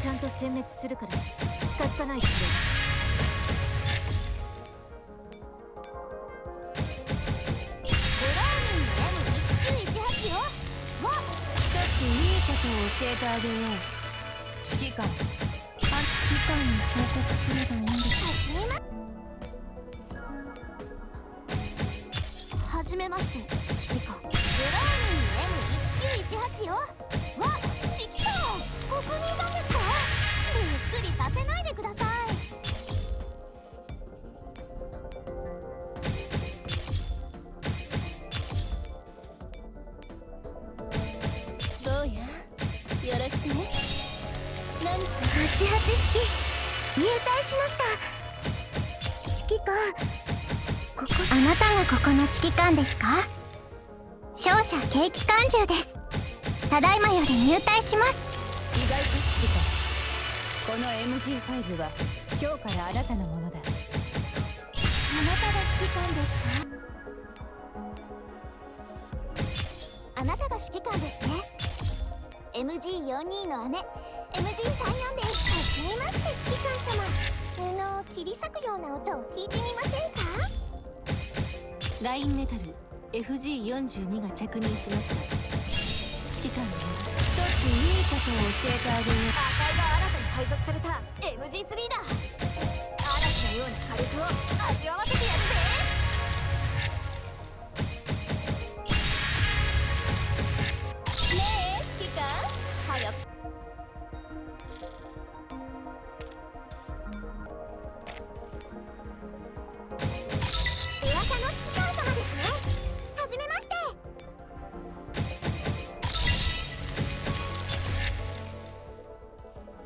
ちゃんと殲滅するから近づかないで。くれブローニング M1918 よわっ一ついいことを教えてあげよう指揮官あ指揮官に報告すればいいんですめまして。指揮官ブローニング M1918 よ。わっ指揮官ここにいたんですか？びっくりさせないでください。どうやよろしくね。何か。88式。入隊しました。指揮官ここあなたがここの指揮官ですか？勝者景気感中です。ただいまより入隊します。意外と指揮官この MG5 は今日からあなたのものだ。あなたが指揮官ですかあなたが指揮官ですね MG42 の姉 MG34 ですはじめまして指揮官様布を切り裂くような音を聞いてみませんか？ラインメタル FG42 が着任しました。指揮官に一ついいことを教えてあげよう赤いが新たに配属された MG3 だ。嵐のような火力を。